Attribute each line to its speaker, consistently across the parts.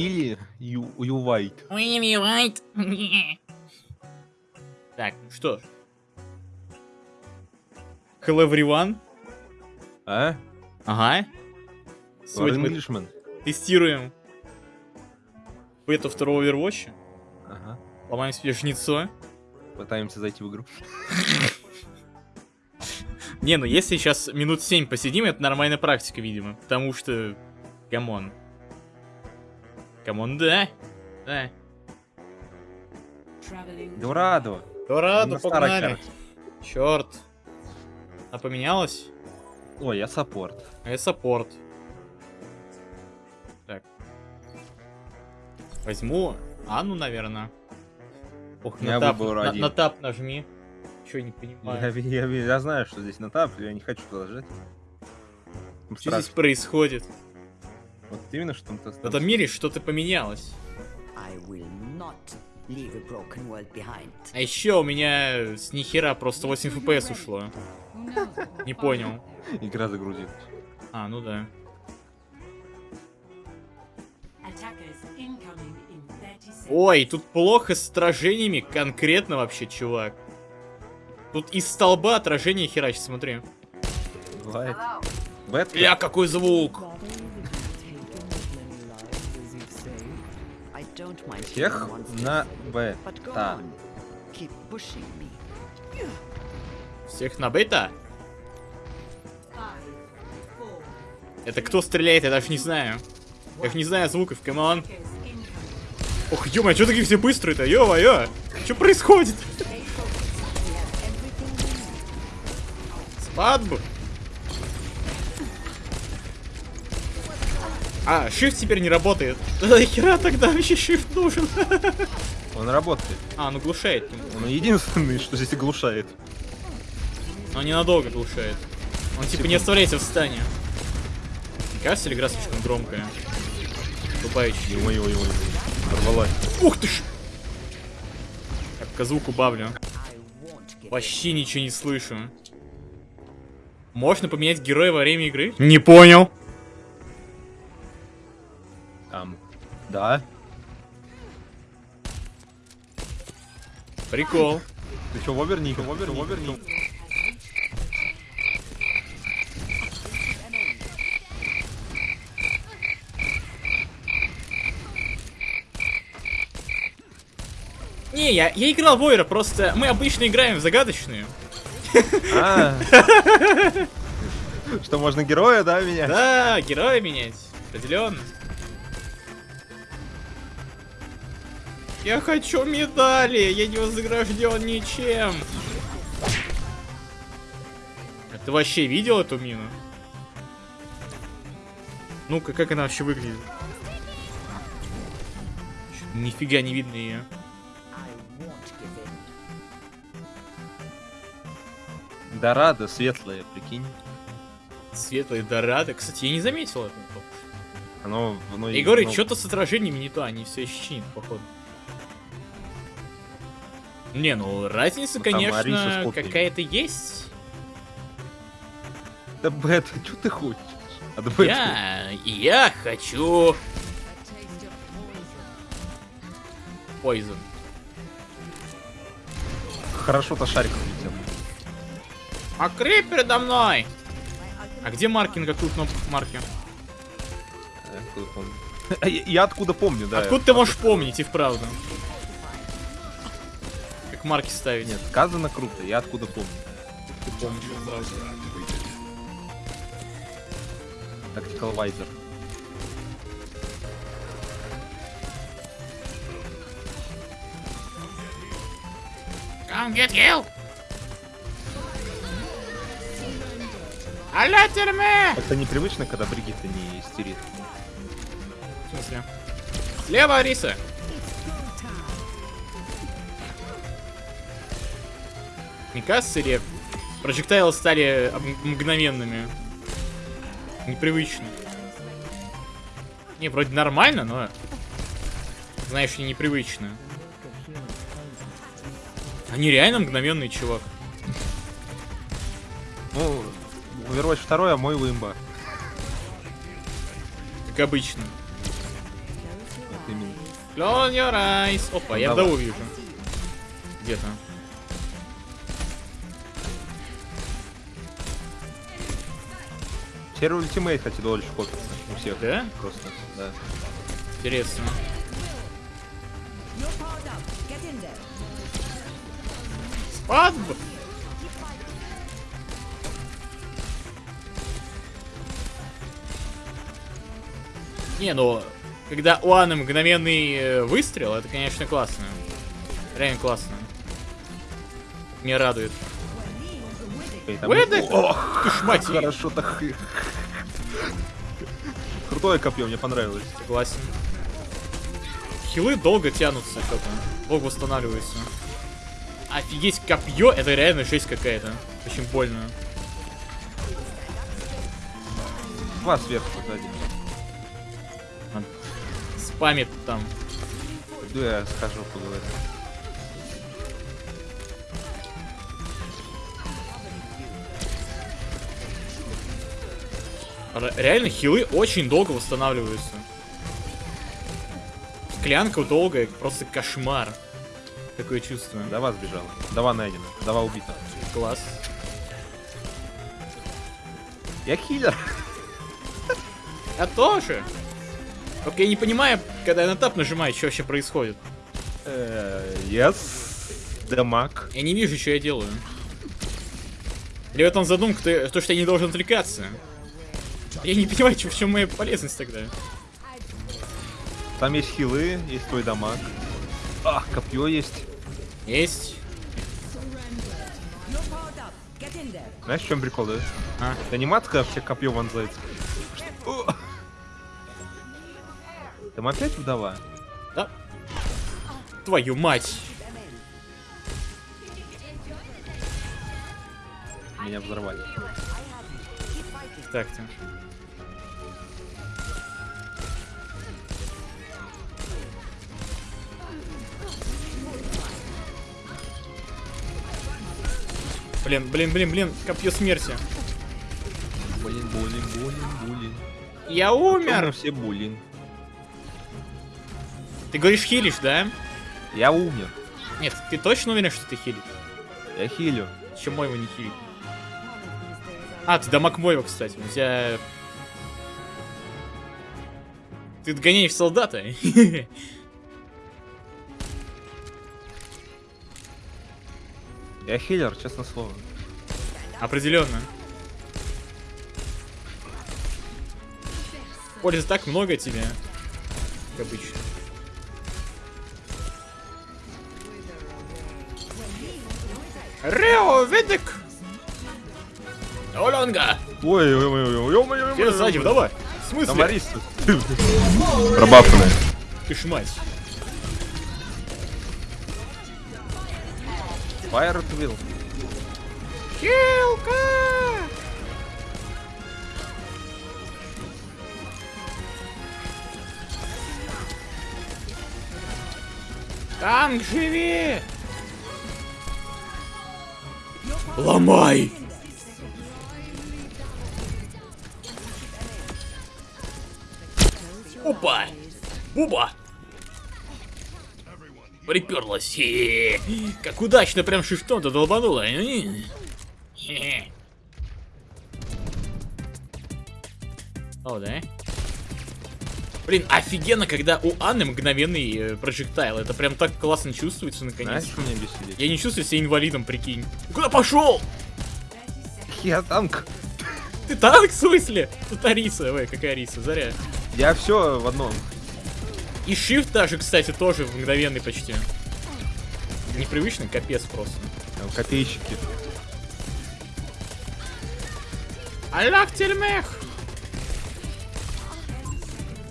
Speaker 1: kill you, you white.
Speaker 2: Так, ну что ж. Hello everyone.
Speaker 1: А?
Speaker 2: Ага. Сегодня мы
Speaker 1: Englishman?
Speaker 2: тестируем бету второго Overwatch.
Speaker 1: Ага.
Speaker 2: Ломаем себе жнецо.
Speaker 1: Пытаемся зайти в игру.
Speaker 2: Не, ну если сейчас минут 7 посидим, это нормальная практика, видимо. Потому что... Come on.
Speaker 1: Come
Speaker 2: on,
Speaker 1: да.
Speaker 2: Ну
Speaker 1: старой
Speaker 2: погнали. Черт. А поменялась?
Speaker 1: Ой, я саппорт.
Speaker 2: А я саппорт. Так. Возьму Анну, наверное. Ох,
Speaker 1: Я
Speaker 2: на
Speaker 1: Tab,
Speaker 2: на, на Tab нажми. Че не
Speaker 1: Я,
Speaker 2: понимаю.
Speaker 1: я- я знаю, что здесь на Tab, я не хочу туда жать.
Speaker 2: Что здесь происходит?
Speaker 1: Вот именно, что там...
Speaker 2: В этом мире что-то поменялось. А еще у меня с нихера просто 8 FPS ушло. Не понял.
Speaker 1: Игра загрузилась.
Speaker 2: А, ну да. Ой, тут плохо с отражениями конкретно вообще, чувак. Тут из столба отражение херачит, смотри.
Speaker 1: Бывает.
Speaker 2: Бля, какой звук!
Speaker 1: Всех на Б.
Speaker 3: but go
Speaker 1: Та.
Speaker 3: on. Keep pushing me.
Speaker 2: Всех на бета? Это кто стреляет, я даже не знаю. Я их не знаю звуков, камон. Ох, ё что такие все быстрые-то, ё-моё! Что происходит? Свадьбу? А, shift теперь не работает. Да хера тогда вообще shift нужен?
Speaker 1: Он работает.
Speaker 2: А, он глушает.
Speaker 1: Он единственный, что здесь оглушает.
Speaker 2: Но ненадолго глушает. Он типа не оставляйся в стане. Не кажется ли игра слишком громкая? Тупающий.
Speaker 1: Ой-ой-ой. Порвалась.
Speaker 2: Ух ты ж! Так, звук убавлю.
Speaker 3: I won't give
Speaker 2: Вообще ничего не слышу. Можно поменять героя во время игры? Не понял.
Speaker 1: Там. Да.
Speaker 2: Прикол.
Speaker 1: Ты чё, в оверни? В оверни? В оверни?
Speaker 2: Не, я, я играл в Ойра, просто мы обычно играем в загадочную.
Speaker 1: А. Что, можно героя, да, меня?
Speaker 2: Да, героя менять. Определенно. Я хочу медали, я не вознагражден ничем. А ты вообще видел эту мину? Ну-ка, как она вообще выглядит? Нифига не видно ее.
Speaker 1: Дорадо светлое, прикинь.
Speaker 2: Светлая Дорадо. Кстати, я не заметил этого.
Speaker 1: Оно... оно
Speaker 2: И говорит,
Speaker 1: ну,
Speaker 2: что-то с отражениями не то, они все еще чинят, походу. Не, ну разница,
Speaker 1: Ну,
Speaker 2: конечно, какая-то есть.
Speaker 1: Да, Бэт, что ты хочешь? От Бэт.
Speaker 2: Я, я хочу... Poison.
Speaker 1: Хорошо-то шарик улетел.
Speaker 2: А крип передо мной! А где марки, на какую кнопку марки?
Speaker 1: А, я откуда помню, да.
Speaker 2: Откуда ты можешь помнить и вправду? Как марки ставить?
Speaker 1: Нет, сказано круто, я откуда помню.
Speaker 2: ты помнишь сразу.
Speaker 1: Tactical Visor.
Speaker 2: Come get you! Алло, тюрьме!
Speaker 1: Это непривычно, когда Бригитта не истерит.
Speaker 2: В смысле? Слева, Ариса! Не кажется ли прожектайлы стали мгновенными? Непривычно. Не, вроде нормально, но... Знаешь, и непривычно. Они реально мгновенный чувак.
Speaker 1: Ну, Overwatch 2, а мой Вимба.
Speaker 2: Как обычно. Close your eyes. Опа, я
Speaker 1: Давай.
Speaker 2: вдову вижу. Где-то.
Speaker 1: Первый ультимейт, кстати, дольше копится у всех.
Speaker 2: Да?
Speaker 1: Просто, да.
Speaker 2: Интересно. Спадб! Не, ну, когда у Анны мгновенный э, выстрел, это, конечно, классно. Реально классно. Меня радует.
Speaker 1: Там-
Speaker 2: Выдох!
Speaker 1: Ох,
Speaker 2: Ты ж мать
Speaker 1: хорошо так. Крутое копье, мне понравилось.
Speaker 2: Согласен. Хилы долго тянутся, что-то. Долго восстанавливаются. Офигеть, копье, это реально жесть какая-то. Очень больно.
Speaker 1: Два сверху сзади.
Speaker 2: Спамит там.
Speaker 1: Иду я схожу поговорю.
Speaker 2: Реально хилы очень долго восстанавливаются. Склянка долгая, просто кошмар. Такое чувство.
Speaker 1: Дава сбежала. Дава найдена. Дава убита.
Speaker 2: Класс.
Speaker 1: Я хилер.
Speaker 2: Я тоже. Только я не понимаю, когда я на тап нажимаю, что вообще происходит.
Speaker 1: Э, Yes. Дамаг.
Speaker 2: Я не вижу, что я делаю. Или в этом задумка, то, что я не должен отвлекаться. Я не понимаю, чё- в чем моя полезность тогда.
Speaker 1: Там есть хилы, есть твой дамаг. Ах, копье есть.
Speaker 2: Есть.
Speaker 1: Знаешь, в чем прикол, да?
Speaker 2: А,
Speaker 1: анимация, когда все копье вонзается. О! Там опять вдова?
Speaker 2: да. Твою мать.
Speaker 1: Меня взорвали.
Speaker 2: Так-то. Блин, блин, блин, блин, копье смерти.
Speaker 1: Булин, булин, булин, булин.
Speaker 2: Я
Speaker 1: Умер все булин.
Speaker 2: Ты говоришь хилишь, да?
Speaker 1: Я умер.
Speaker 2: Нет, ты точно уверен, что ты хилишь?
Speaker 1: Я хилю.
Speaker 2: Чем мой его не хилит? А, ты дамаг моего, кстати. У тебя... Ты догоняешь солдата.
Speaker 1: Я хилер, честно слово.
Speaker 2: Определенно. Пользы так много тебе. Как обычно. Рео, ведик! Олонга!
Speaker 1: Ой, ой, ой, ой, ой, ой, ой,
Speaker 2: сзади, давай! В смысле?
Speaker 1: Там Арис. Пробафанная.
Speaker 2: Ты ж мать.
Speaker 1: Will.
Speaker 2: Хилка! Танк, живи! Ломай! Опа! Буба! Приперлась. Как удачно прям шифтом-то долбанула. Хе-хе. О, да? Блин, офигенно, когда у Анны мгновенный э, прожектайл. Это прям так классно чувствуется, наконец.
Speaker 1: Знаешь, меня бесит?
Speaker 2: Я не чувствую себя инвалидом, прикинь. Куда пошел?
Speaker 1: Я танк.
Speaker 2: Ты танк, в смысле? Тут Ариса, ой, какая Ариса, заря.
Speaker 1: Я все в одном.
Speaker 2: И shift даже, кстати, тоже мгновенный почти. Непривычный, капец просто.
Speaker 1: Там копейщики.
Speaker 2: Аллах тельмех!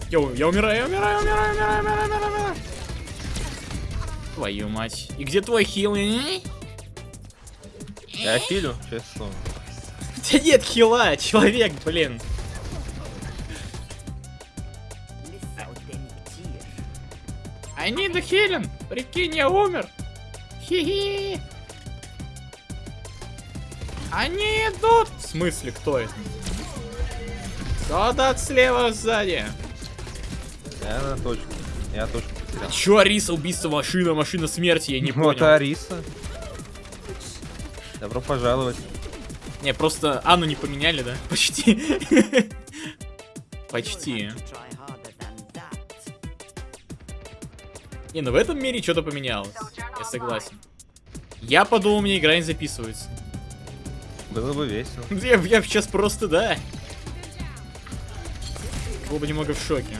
Speaker 2: Йоу, я умираю, я умираю, умираю, умираю, умираю, умираю, умираю. Твою мать. И где твой хил?
Speaker 1: Я хилю, честно.
Speaker 2: У тебя нет хила, человек, блин. I need a healing. Прикинь, я умер. Хи-хи. Они идут. В смысле, кто это? Солдат слева сзади.
Speaker 1: Я на точку. Я тоже потерял.
Speaker 2: Чё, Ариса, убийство машина, машина смерти, я не
Speaker 1: Вот
Speaker 2: понял.
Speaker 1: Ариса. Добро пожаловать.
Speaker 2: Не, просто Анну не поменяли, да? Почти. Почти. Не, ну в этом мире что-то поменялось. Я согласен. Я подумал, меня игра не записывается.
Speaker 1: Было бы весело.
Speaker 2: Я, я сейчас просто, да. Был бы немного в шоке.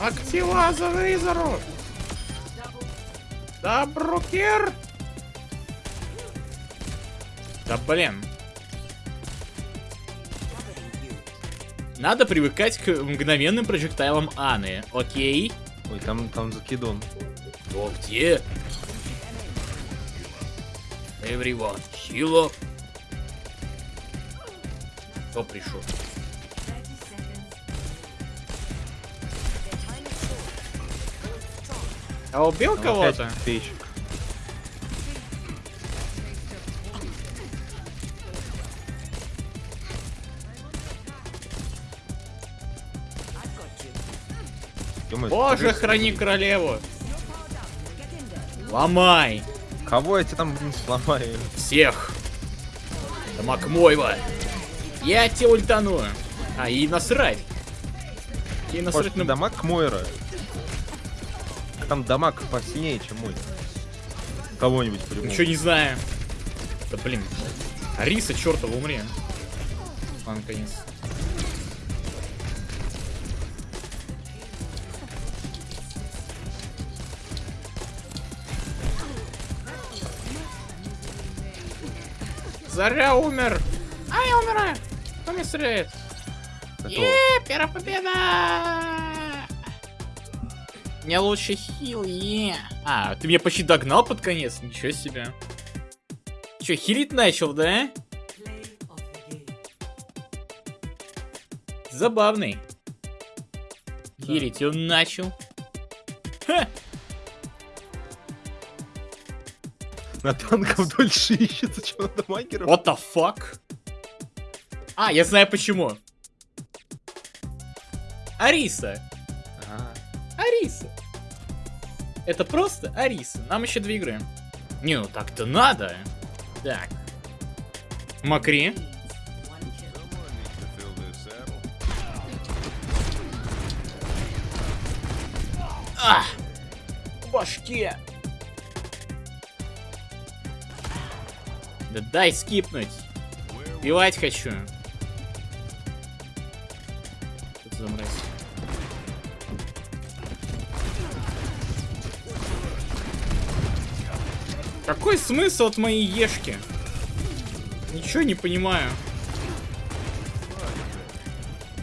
Speaker 2: Актива за! Да, брукер! Да блин. Надо привыкать к мгновенным прожектайлам Аны, окей?
Speaker 1: Ой, там, там закидон.
Speaker 2: Кто где? Everyone, up. Кто пришел? А убил кого-то?
Speaker 1: Ё-моё,
Speaker 2: Боже, храни королеву! Ломай!
Speaker 1: Кого я тебе там, блин, сломаю?
Speaker 2: Всех! Да Макмойва! Я тебе ультану! А, и насрать! И насрать
Speaker 1: Может,
Speaker 2: на...
Speaker 1: дамаг Мойра? Там дамаг посильнее, чем мой. Кого-нибудь по-любому.
Speaker 2: Ничего не знаю. Да блин. Ариса, чертова, умри. А, наконец. Заря умер! А, я умираю! Кто меня стреляет? Е, первая победа! Мне лучше хил, е. А, ты меня почти догнал под конец, ничего себе. Че, хилить начал, да? Забавный. Хилить он начал. Ха!
Speaker 1: На танков дольше ищется, чем на дамагеров.
Speaker 2: What the fuck? А, я знаю почему. Ариса.
Speaker 1: А,
Speaker 2: Ариса. Это просто Ариса. Нам еще две игры. Не, ну так-то надо. Так. Макри. А! В башке. Да дай скипнуть. Пивать хочу. Что за мразь? Какой смысл от моей ешки? Ничего не понимаю.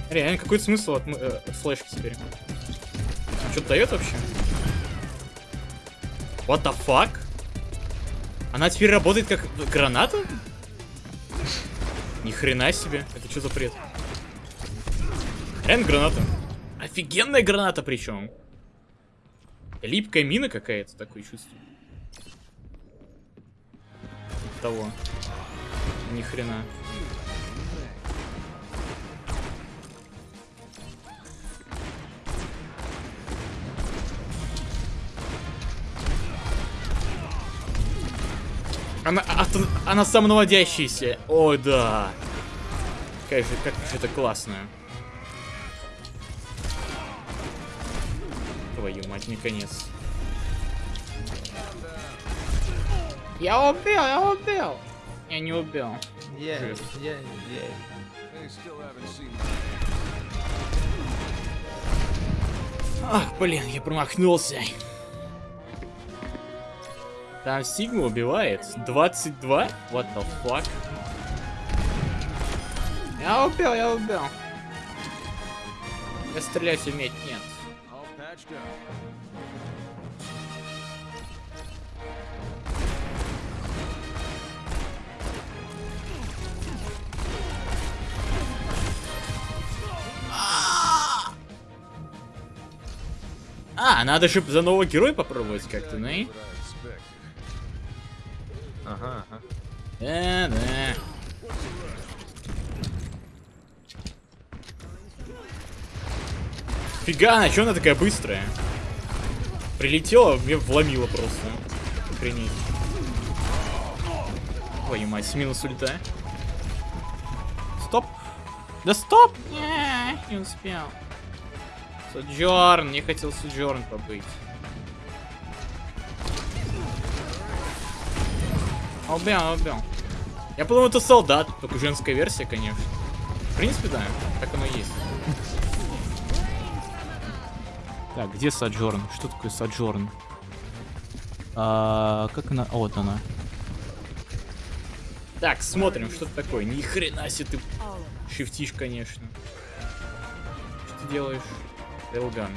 Speaker 2: Реально, какой смысл от э, флешки теперь? Что-то дает вообще? What the fuck? Она теперь работает как граната? Ни хрена себе. Это что за бред? Реально граната. Офигенная граната причем. Липкая мина какая-то, такое чувство. Того. Ни хрена. Она, а- она самонаводящаяся. О, да. Как же, как же это классно. Твою мать, наконец. Я убил, я убил. Я не убил. Жесть.
Speaker 1: е- е.
Speaker 2: Ах, блин, я промахнулся. Там Сигма убивает. 22? What the fuck? Я убил, я убил. Я стрелять уметь нет. А, надо же за нового героя попробовать как-то, ну и?
Speaker 1: Ага, ага.
Speaker 2: Да, да. Фига, она, чё она такая быстрая? Прилетела, мне вломила просто. Охренеть. Твою мать, минус ульта. Стоп. Да стоп! Не, не успел. Соджорн, не хотел Соджорн побыть. Убил, убил. Я подумал, это солдат, только женская версия, конечно. В принципе, да, так оно и есть. Так, где Саджорн? Что такое Саджорн? А, как она? А, вот она. Так, смотрим, что это такое. Ни хрена себе ты шифтишь, конечно. Что ты делаешь? Элган.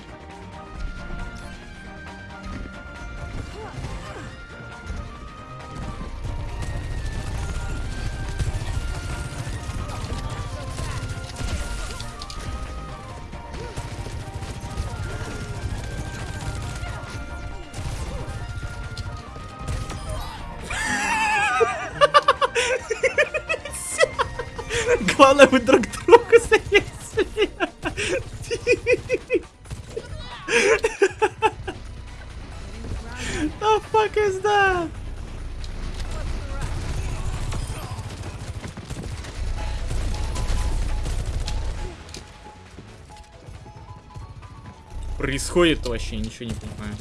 Speaker 2: Происходит вообще, ничего не понимаю.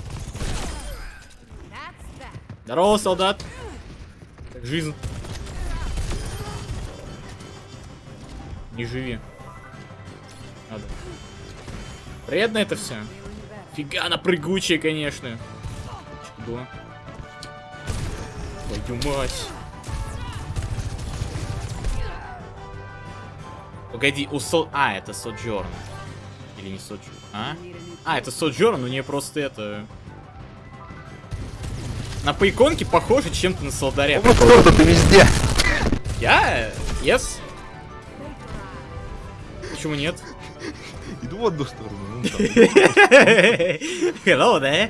Speaker 2: Здорово, солдат. Как жизнь? Не живи. Надо. Приятно это все. Фига, она прыгучая, конечно. Чудо. Твою мать. Погоди, у Со... А, это Соджорн. Или не Соджорн? А? А, это Соджорн, у нее просто это... На по иконке похоже чем-то на солдаря.
Speaker 1: Вот кто ты везде.
Speaker 2: Я? Yes? Почему нет?
Speaker 1: Иду в одну сторону. ну.
Speaker 2: Hello there.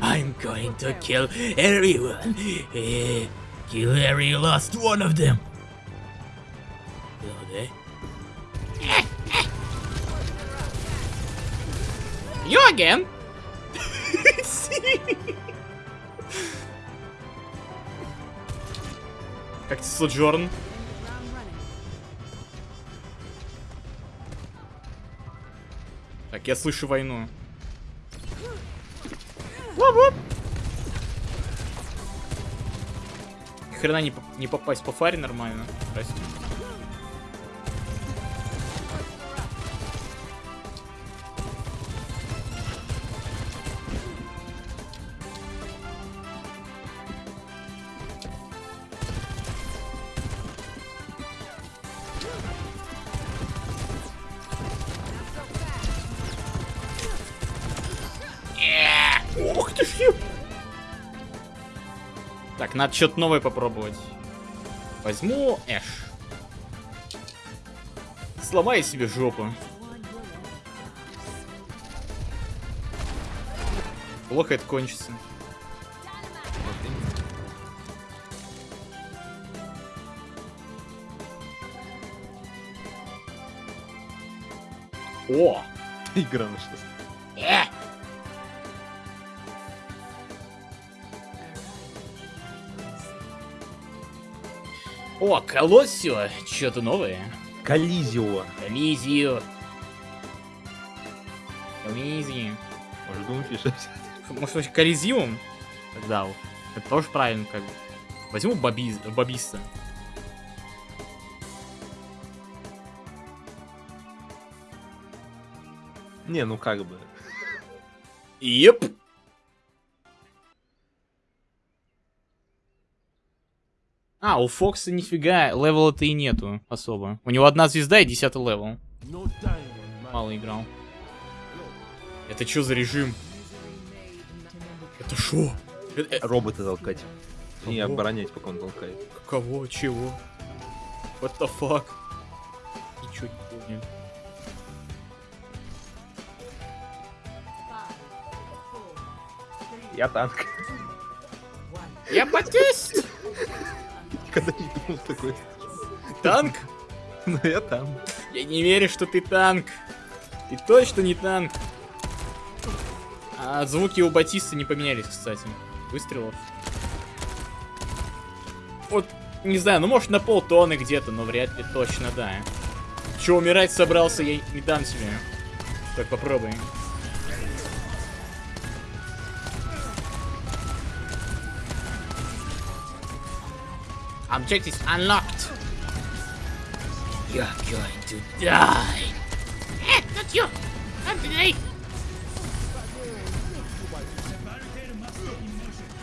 Speaker 2: I'm going to kill everyone. Eh, kill every last one of them. Hello there. Again? Как ты, Соджорн? Так, я слышу войну. Хрена не, не попасть по фаре нормально. Здрасте. Надо что-то новое попробовать. Возьму Эш. Сломай себе жопу. Плохо это кончится. О!
Speaker 1: Игра нашлась.
Speaker 2: О, Колоссио, что-то новое.
Speaker 1: Коллизио.
Speaker 2: Колизию. Колизию.
Speaker 1: Может, будем фиша
Speaker 2: Может, вообще Колизиум? Тогда вот. Это тоже правильно, как бы. Возьму Бабиз, Бабиста.
Speaker 1: Не, ну как бы.
Speaker 2: Еп. А, у Фокса нифига level а-то и нету особо. У него одна звезда и десятый level. Мало играл. Это что за режим? Это шо? Э, э,
Speaker 1: Робота толкать. И
Speaker 2: Кого?
Speaker 1: оборонять, пока он толкает.
Speaker 2: Кого? Чего? What the fuck? Ничего не понял.
Speaker 1: Я танк.
Speaker 2: Я Батист!
Speaker 1: Никогда не думал такой.
Speaker 2: Танк?
Speaker 1: Ну я там.
Speaker 2: Я не верю, что ты танк. Ты точно не танк. А звуки у Батиста не поменялись, кстати. Выстрелов. Вот, не знаю, ну может на полтонны где-то, но вряд ли точно, да. Че, умирать собрался, я не дам тебе. Так, попробуй. Objective unlocked. You're going to die. Eh, not you. Not today.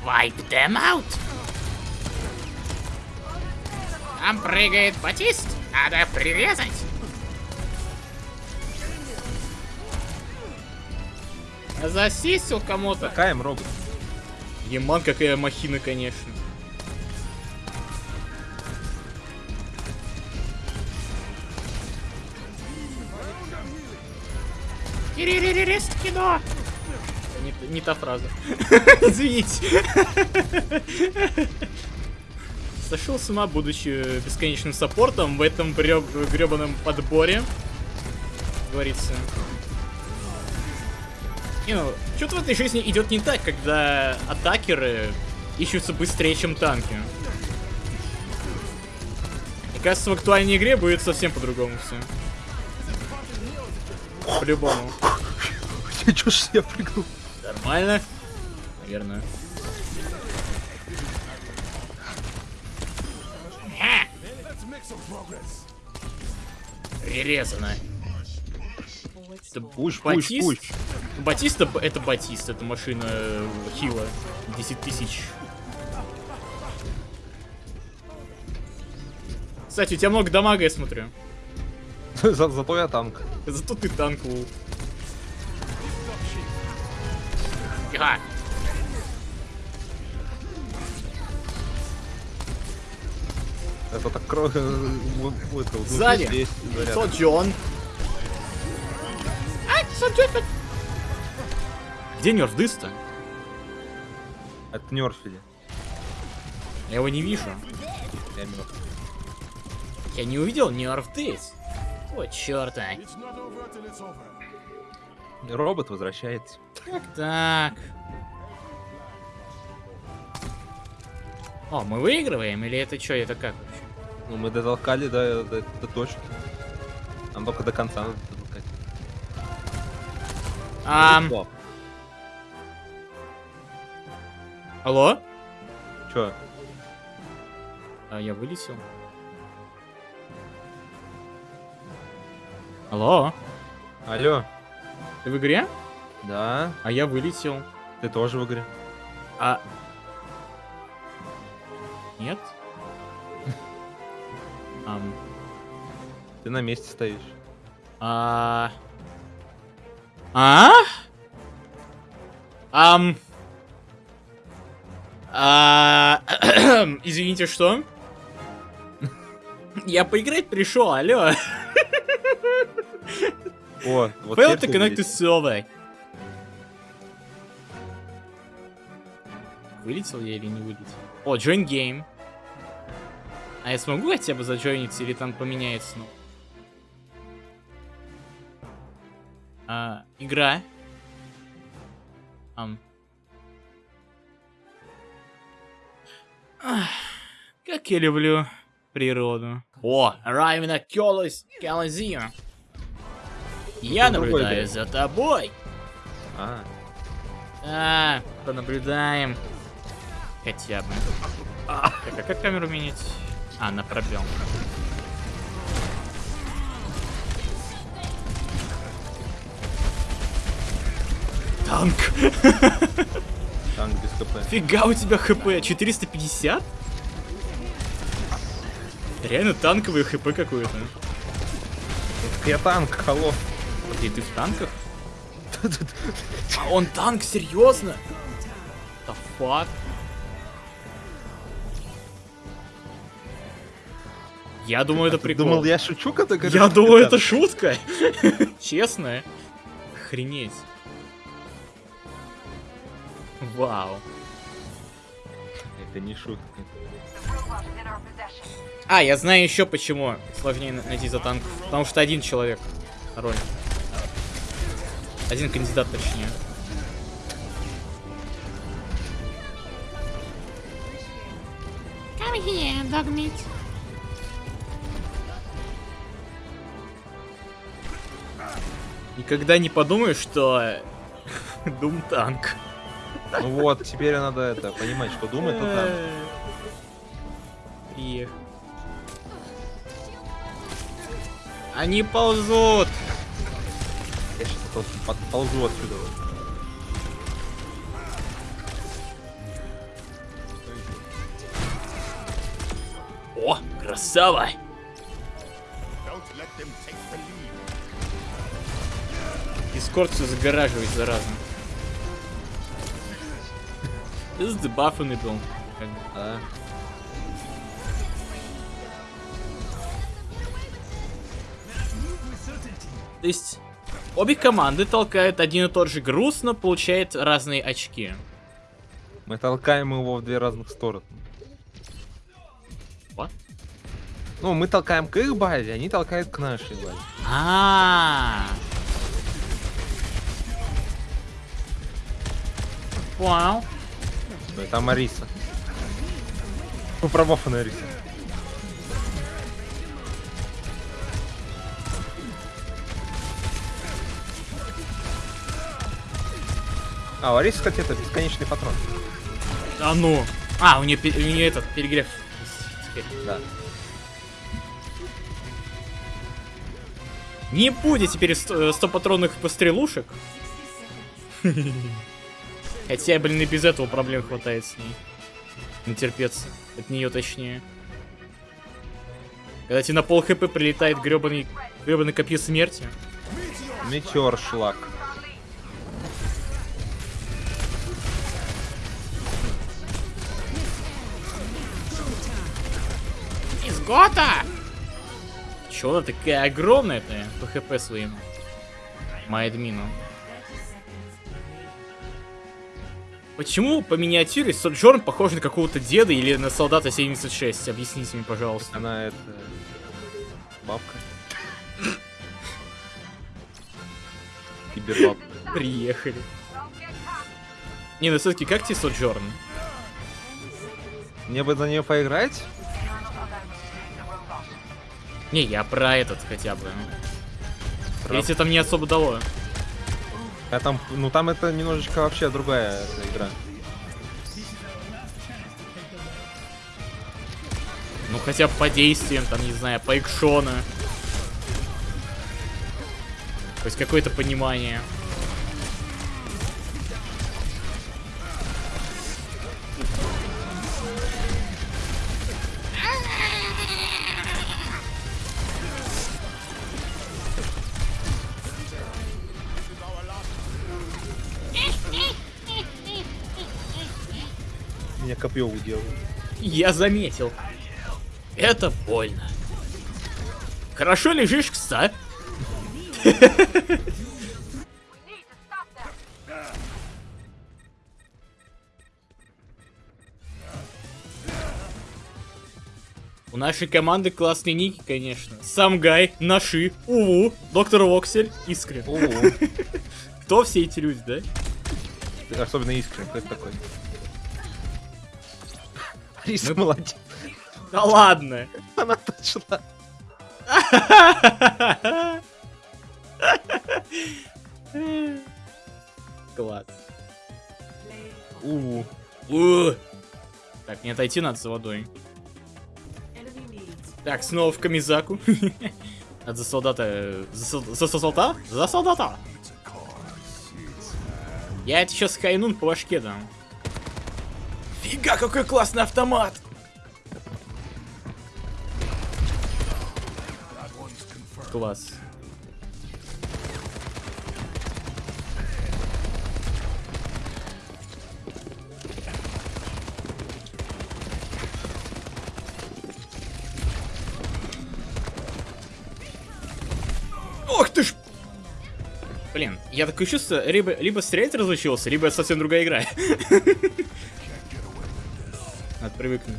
Speaker 2: Wipe them out. Там прыгает Батист. Надо прирезать. Засисил кому-то.
Speaker 1: Каем робот.
Speaker 2: Еман, какая махина, конечно. Кириририрist кино! Не, не та фраза. Извините. Сошел с ума, будучи бесконечным саппортом в этом гребаном подборе. Говорится. Не, ну, что-то в этой жизни идет не так, когда атакеры ищутся быстрее, чем танки. Мне кажется, в актуальной игре будет совсем по-другому все. По-любому.
Speaker 1: Я чё ж я прыгнул?
Speaker 2: Нормально? Наверное. Прирезано. Это
Speaker 1: Пуш, пуш,
Speaker 2: Батист?
Speaker 1: пуш.
Speaker 2: Батиста это Батист, это машина э, хила. 10 тысяч. Кстати, у тебя много дамага, я смотрю.
Speaker 1: За- Зато я танк.
Speaker 2: Зато ты танк лул. Ага.
Speaker 1: Это так кровь...
Speaker 2: Сзади.
Speaker 1: здесь заряд.
Speaker 2: Сол Джон. Ай, Сол Джон. Где нерф дыста?
Speaker 1: Это нерфили.
Speaker 2: Я его не вижу.
Speaker 1: Я мертв.
Speaker 2: Я не увидел нерф дыс. О, черта.
Speaker 1: Робот возвращается.
Speaker 2: Так, так. О, мы выигрываем или это что, это как вообще?
Speaker 1: Ну, мы дотолкали до, до, до точки. Нам только до конца надо дотолкать.
Speaker 2: Ам,
Speaker 1: О,
Speaker 2: алло?
Speaker 1: Чё?
Speaker 2: А, я вылетел. Алло?
Speaker 1: Алло?
Speaker 2: Ты в игре?
Speaker 1: Да?
Speaker 2: А я вылетел.
Speaker 1: Ты тоже в игре?
Speaker 2: А... Нет? Ам...
Speaker 1: Ты на месте стоишь.
Speaker 2: А... А? Ам... А... Извините, что? Я поиграть пришел, алло.
Speaker 1: О, вот
Speaker 2: Fail to connect to server. Вылетел я или не вылетел? О, join game. А я смогу хотя бы заджойниться или там поменяется? Ну? А, игра. Ам. Ах, Как я люблю природу. О, Райвена Кёлос Колизею. Я наблюдаю за тобой.
Speaker 1: А,
Speaker 2: А, понаблюдаем. Хотя бы. Так, а как камеру менять? А, на пробел. Танк.
Speaker 1: танк без КП.
Speaker 2: Фига у тебя хп. 450? Реально танковый хп какой-то.
Speaker 1: Я танк, алло.
Speaker 2: Смотри, ты в танках? А он танк, серьезно? The fuck? Я думаю, это прикол.
Speaker 1: Думал, я шучу, когда говорю,
Speaker 2: Я думаю, это шутка. Честно. Охренеть. Вау.
Speaker 1: Это не шутка.
Speaker 2: А, я знаю еще почему сложнее на- найти за танк. Потому что один человек роль. Один кандидат, точнее.
Speaker 4: Come here, dog meat.
Speaker 2: Никогда не подумаю, что Дум танк.
Speaker 1: Ну вот, теперь надо это понимать, что думает он там.
Speaker 2: Приехал. Они ползут.
Speaker 1: Сейчас подползу отсюда.
Speaker 2: О, красава! Дискорд все загораживает, is the buffing был.
Speaker 1: Да.
Speaker 2: То есть, обе команды толкают один и тот же груз, но получают разные очки.
Speaker 1: Мы толкаем его в две разных стороны.
Speaker 2: What?
Speaker 1: Ну, мы толкаем к их базе, они толкают к нашей базе.
Speaker 2: А. Вау.
Speaker 1: Ну, это Мариса. Ну, пробофанная Ариса. А, у Арисы, кстати, это бесконечный патрон.
Speaker 2: А ну. А, у нее, у нее этот перегрев. Теперь.
Speaker 1: Да.
Speaker 2: Не будет теперь 100, 100 патронных пострелушек. Хотя, блин, и без этого проблем хватает с ней. Не терпеться. От нее точнее. Когда тебе на пол хп прилетает гребаный, гребаный копье смерти.
Speaker 1: Метеор шлак.
Speaker 2: Изгота! Чё она такая огромная-то по хп своим? Майдмину. Почему по миниатюре Соджорн похож на какого-то деда или на солдата 76? Объясните мне, пожалуйста.
Speaker 1: Она это... Бабка. Кибербабка.
Speaker 2: Приехали. Не, ну все-таки как тебе Соджорн?
Speaker 1: Мне бы за нее поиграть?
Speaker 2: Не, я про этот хотя бы. Или тебе там не особо дало?
Speaker 1: А там, ну там это немножечко вообще другая игра.
Speaker 2: Ну хотя бы по действиям, там, не знаю, по экшона. То есть какое-то понимание. Я заметил. Это больно. Хорошо лежишь, кста? У нашей команды классные ники, конечно. Сам Гай, Наши, Уву, Доктор Воксель, Искрен.
Speaker 1: О,
Speaker 2: Кто все эти люди, да?
Speaker 1: особенно искренне, кто это такой? Ариса молодец.
Speaker 2: Да ладно.
Speaker 1: Она точно.
Speaker 2: Класс.
Speaker 1: У,
Speaker 2: У. Так, не отойти надо за водой. Так, снова в камизаку. Надо за солдата... За, сол- за солдата? За солдата! Я это сейчас хайнун по башке дам. Фига, какой классный автомат! Класс. Ох ты ж! Блин, я такое чувство, либо, либо стрелять разучился, либо это совсем другая игра. привыкнуть.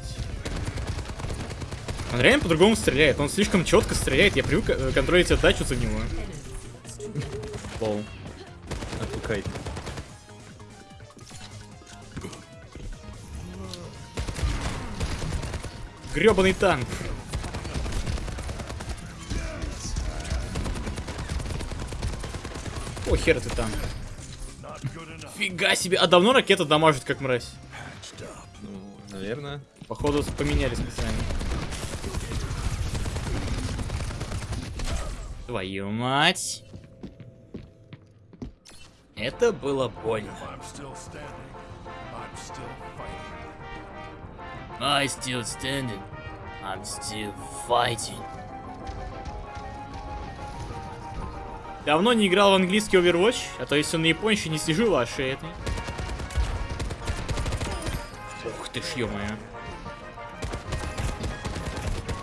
Speaker 2: Он реально по-другому стреляет. Он слишком четко стреляет. Я привык э, контролить отдачу за него. Лол.
Speaker 1: Отпускай.
Speaker 2: Гребаный танк. О, хер ты танк. Фига себе. А давно ракета дамажит, как мразь?
Speaker 1: Ну, наверное.
Speaker 2: Походу поменяли специально. Твою мать. Это было больно.
Speaker 4: I'm still standing. I'm still fighting.
Speaker 2: I still standing. I'm still fighting. Давно не играл в английский Overwatch, а то если он на японще не сижу вашей этой. Ты ж, ё-моё.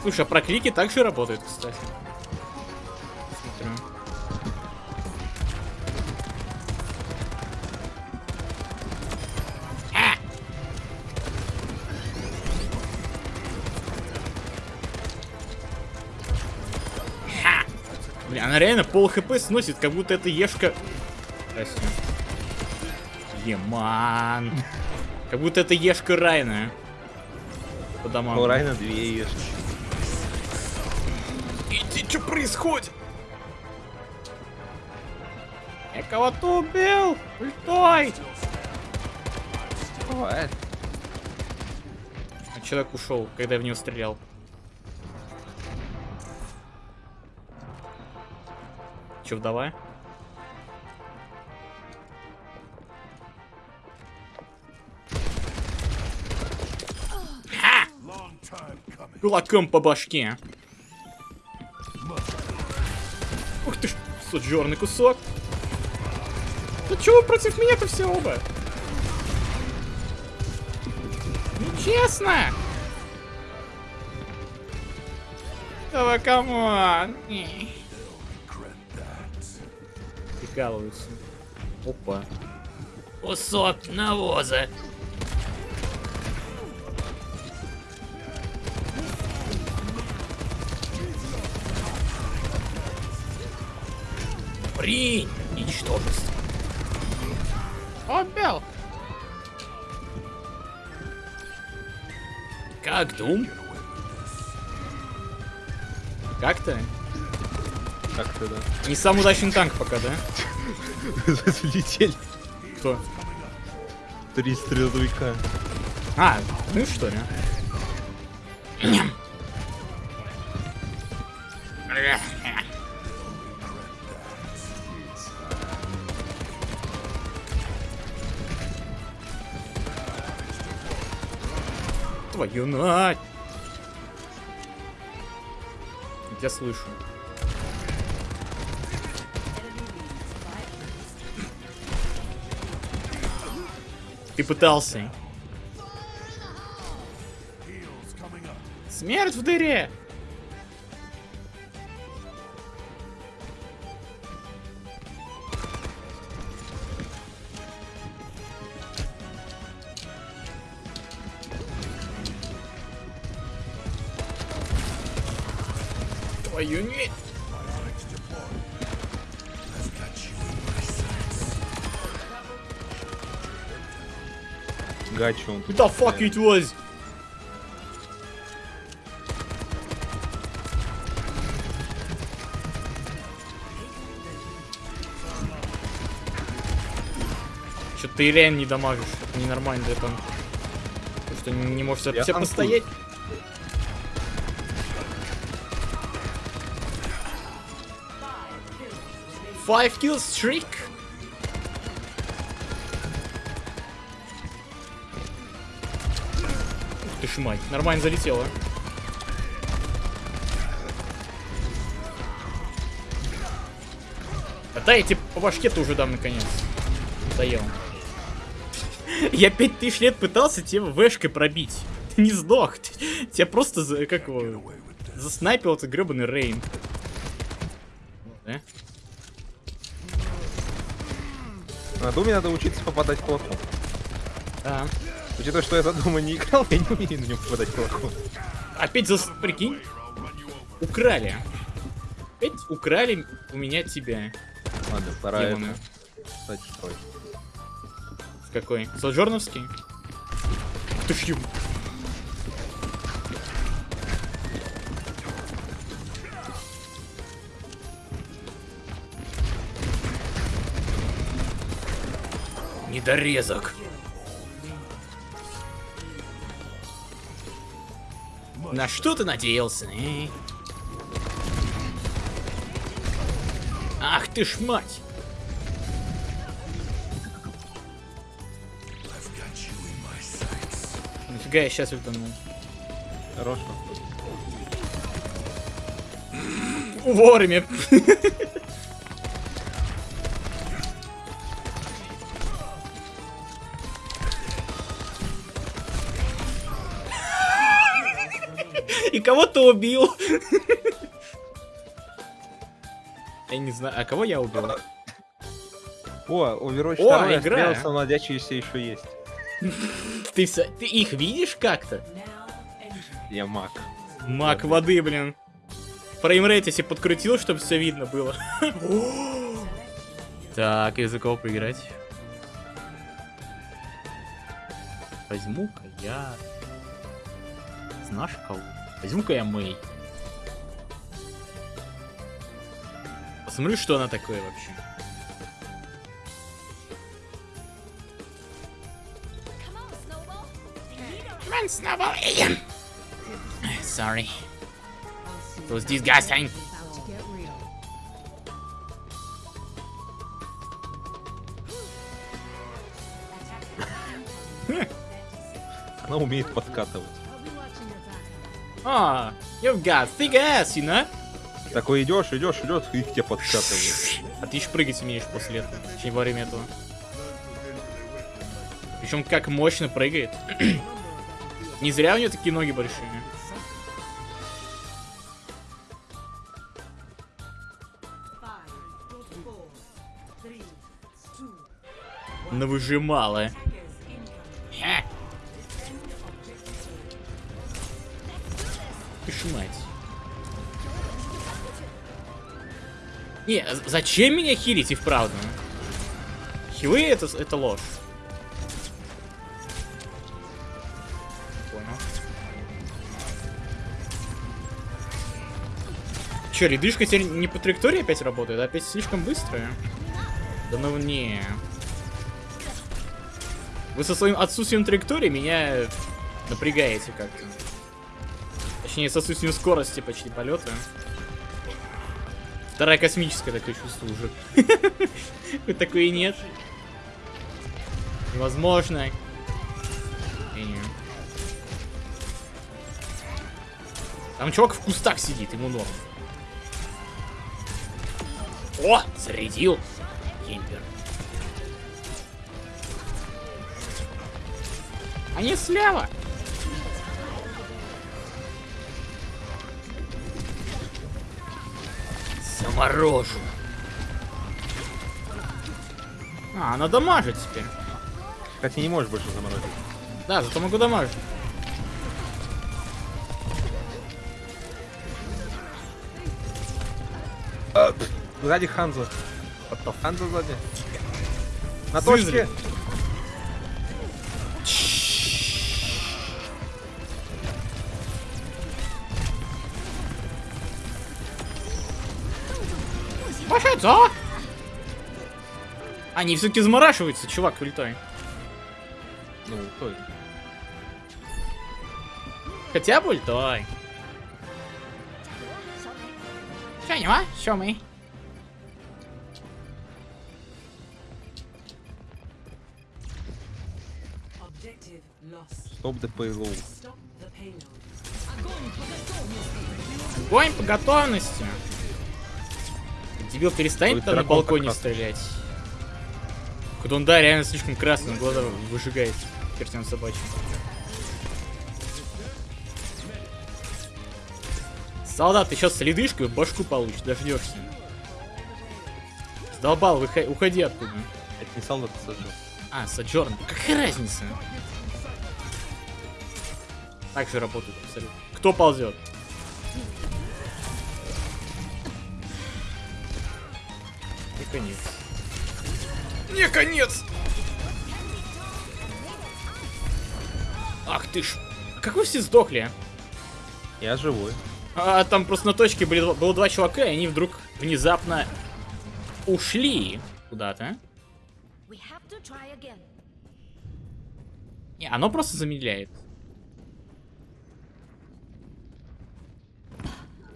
Speaker 2: Слушай, а проклики также работают, кстати. Смотрю. А! Ха! Бля, она реально пол хп сносит, как будто это ешка... Еман. Как будто это ешка Райна. По домам.
Speaker 1: У Райна две ешки.
Speaker 2: Иди, что происходит? Я кого-то убил! Ультой!
Speaker 1: Бывает.
Speaker 2: А человек ушел, когда я в него стрелял. Че, вдова? Кулаком по башке. Ух ты ж, суджерный кусок. Да чего вы против меня-то все оба? Нечестно! Давай,
Speaker 4: come on!
Speaker 2: Прикалываются. Опа. Кусок навоза. Принь, ничтожество. Убил. Как Дум? Как-то?
Speaker 1: Как-то, да.
Speaker 2: Не самый удачный танк пока, да?
Speaker 1: Залетели
Speaker 2: Кто?
Speaker 1: три стреловика.
Speaker 2: А, ну что ли? Твою мать! Я слышу. Ты пытался. Смерть в дыре!
Speaker 1: Он
Speaker 2: Who the fuck it was? Что ты реально не дамажишь? Это ненормально для танка. Потому что не можешь
Speaker 1: Я
Speaker 2: все
Speaker 1: танкую.
Speaker 2: постоять. Five kills streak? Ж мать, нормально залетела. А да, я тебе по башке-то уже дам наконец. Надоел. Я пять тысяч лет пытался тебе вешкой пробить. Ты не сдох. Ты- Тебя просто, за, как его, заснайпил этот гребаный Рейн. Да?
Speaker 1: На Думе надо учиться попадать в кнопку.
Speaker 2: Да.
Speaker 1: Учитывая, что я за дома не играл, я не умею на нем попадать кулаком.
Speaker 2: Опять за... Прикинь. Украли. Опять украли у меня тебя.
Speaker 1: Ладно, пора
Speaker 2: Демоны.
Speaker 1: это... Кстати, строй.
Speaker 2: В какой? Соджорновский? Ты ж еб- Недорезок. На что ты надеялся, э? Ах ты ж мать! Нифига я сейчас ультанул.
Speaker 1: Хорошо.
Speaker 2: Вовремя. И кого ты убил? Я не знаю, а кого я убил?
Speaker 1: О, Overwatch
Speaker 2: О,
Speaker 1: 2
Speaker 2: игра.
Speaker 1: надеющийся еще есть.
Speaker 2: Ты, ты их видишь как-то?
Speaker 1: Я маг.
Speaker 2: Мак воды, блин. Фреймрейт если подкрутил, чтобы все видно было. Так, из-за кого поиграть? Возьму-ка я... Знаешь кого? Возьму-ка я Мэй. Посмотрю, что она такое вообще. Come on, Snowball. Sorry. It was disgusting.
Speaker 1: Она умеет подкатывать.
Speaker 2: Ah, you've got thick ass, you know?
Speaker 1: Такой идешь, идешь, идешь, и к тебе подкатывает.
Speaker 2: А ты еще прыгать умеешь после этого, точнее во время этого. Причем как мощно прыгает. Не зря у нее такие ноги большие. Навыжимала. Ты ж мать. Не, з- зачем меня хилить и вправду? Хилы это, это ложь. Понял. Че, ледышка теперь не по траектории опять работает, а опять слишком быстрая? Да ну не. Вы со своим отсутствием траектории меня напрягаете как-то. Точнее, с отсутствием скорости почти полета. Вторая космическая такое чувство уже. Хоть такой и нет. Невозможно. Не, не. Там чувак в кустах сидит, ему норм. О, зарядил. Кемпер. Они слева. Заморожу. А, она дамажит теперь.
Speaker 1: Хотя не можешь больше заморозить.
Speaker 2: Да, зато могу дамажить.
Speaker 1: Сзади Ханза. Ханза сзади. На точке.
Speaker 2: Пошел, за! Они все-таки заморашиваются, чувак, ультой.
Speaker 1: Ну, той.
Speaker 2: Хотя бы ультой. Что, не ма? Что мы?
Speaker 1: Стоп the payload.
Speaker 2: Огонь по готовности. Дебил, перестань там на балконе
Speaker 1: как раз.
Speaker 2: стрелять. Кудунда реально слишком красный, глаза выжигает чертям собачьим. Солдат, ты сейчас с ледышкой в башку получишь, дождешься. Сдолбал, выхо- уходи оттуда.
Speaker 1: Это не солдат, это сожжён.
Speaker 2: А, Соджорн, какая разница? Так же работает абсолютно. Кто ползет? Конец. Не конец! Ах ты ж. Как вы все сдохли?
Speaker 1: Я живой.
Speaker 2: А там просто на точке были, два- было два чувака, и они вдруг внезапно ушли куда-то.
Speaker 5: We have to try again.
Speaker 2: Не, оно просто замедляет.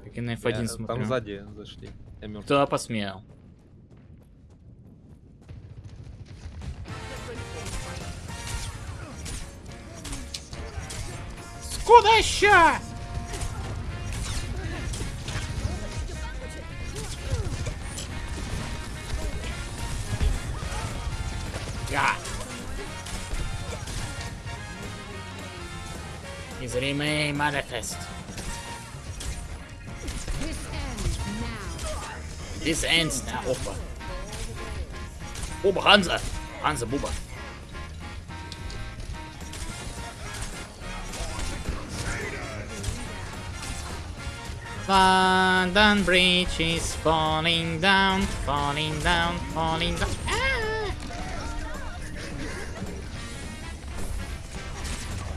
Speaker 2: Как и на F1
Speaker 1: Я-
Speaker 2: смотрю.
Speaker 1: Там сзади зашли. Я мертв.
Speaker 2: Кто посмел? Скудоща! Я. Незримый манифест. This ends now. Опа. Оба, Ханза. Ханза, Буба. London Bridge is falling down, falling down, falling down. Ah!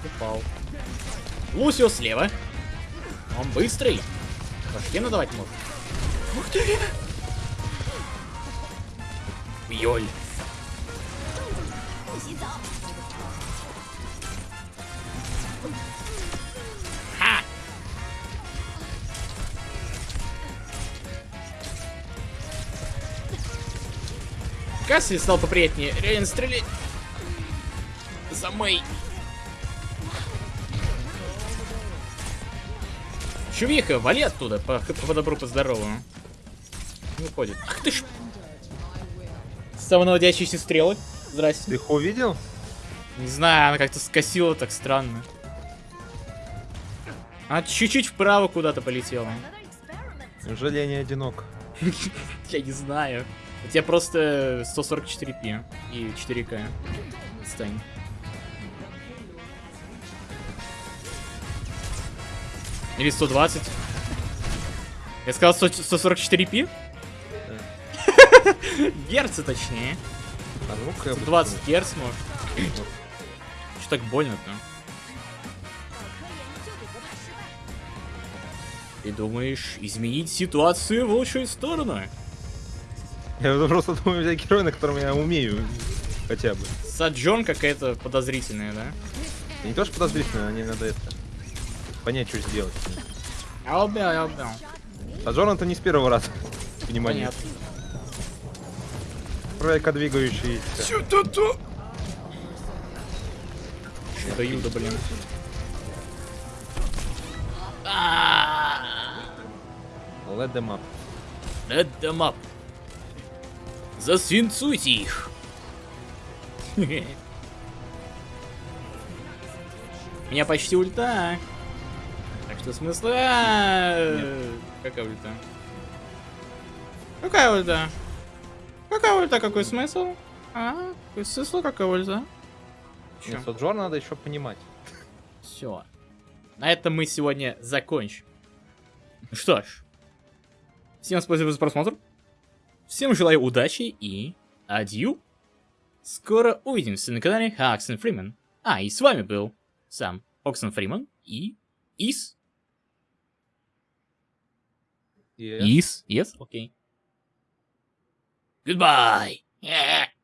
Speaker 2: Упал. Лусио слева. Он быстрый. Башке надавать может. Ух ты! Йоль. Касси стал поприятнее. Реально стрелять. За мой. Чувиха, вали оттуда, по, по добру, по здорову. Не уходит. Ах ты ж. Самонаводящиеся стрелы. Здрасте.
Speaker 1: Ты их увидел?
Speaker 2: Не знаю, она как-то скосила так странно. Она чуть-чуть вправо куда-то полетела.
Speaker 1: Неужели я не одинок?
Speaker 2: Я не знаю. У тебя просто 144p и 4К. Стань. Или 120. Я сказал 100 144p? Герца точнее.
Speaker 1: А быстрее.
Speaker 2: 20 герц может. Что так больно-то? Ты думаешь изменить ситуацию в лучшую сторону?
Speaker 1: Я просто думаю взять героя, на котором я умею. Хотя бы.
Speaker 2: Саджон какая-то подозрительная, да?
Speaker 1: Не то, что подозрительно, мне надо это... Понять, что сделать.
Speaker 2: Я убил, я убил.
Speaker 1: А Джон это не с первого раза. Внимание.
Speaker 2: Понятно.
Speaker 1: Тройка двигающийся.
Speaker 2: Что-то Юда, блин.
Speaker 1: Let them up.
Speaker 2: Let them up. Засвинцуйте их. У меня почти ульта. Так что смысла... Какая ульта? Какая ульта? Какая ульта? Какой смысл? А? Какой смысл? Какая ульта?
Speaker 1: Нет, Соджор надо еще понимать.
Speaker 2: Все. На этом мы сегодня закончим. Ну Что ж. Всем спасибо за просмотр. Всем желаю удачи и адью. Скоро увидимся на канале Оксен Фримен. А, и с вами был сам Оксен Фриман и Ис.
Speaker 1: И-
Speaker 2: Ис? Yes? Окей. Goodbye. Yeah.